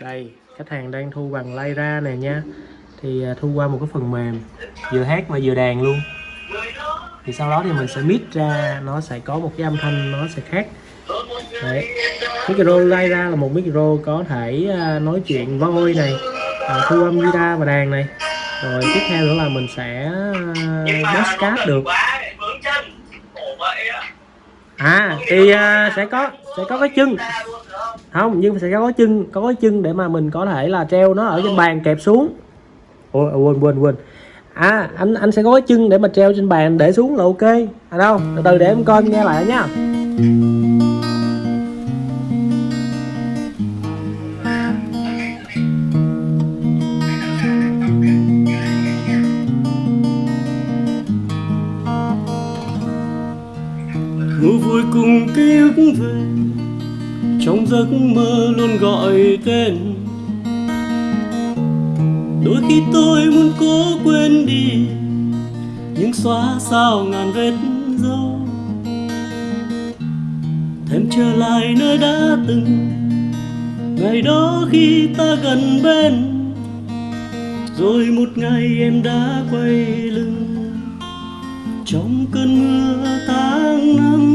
đây khách hàng đang thu bằng Lyra này nha. Thì à, thu qua một cái phần mềm vừa hát mà vừa đàn luôn. Thì sau đó thì mình sẽ mix ra nó sẽ có một cái âm thanh nó sẽ khác. Đấy. Micro Lyra là một micro có thể à, nói chuyện voi này à, thu âm guitar và đàn này. Rồi tiếp theo nữa là mình sẽ à, bass podcast được. À thì sẽ có sẽ có cái chân không, nhưng sẽ có chân, có cái chân để mà mình có thể là treo nó ở trên bàn kẹp xuống. Ôi quên quên quên. À anh anh sẽ có cái chân để mà treo trên bàn để xuống là ok. À đâu, từ từ để em coi em nghe lại nha. Ngủ vui cùng ký ức về trong giấc mơ luôn gọi tên. Đôi khi tôi muốn cố quên đi nhưng xóa sao ngàn vết dấu. Thêm trở lại nơi đã từng, ngày đó khi ta gần bên. Rồi một ngày em đã quay lưng, trong cơn mưa tháng năm.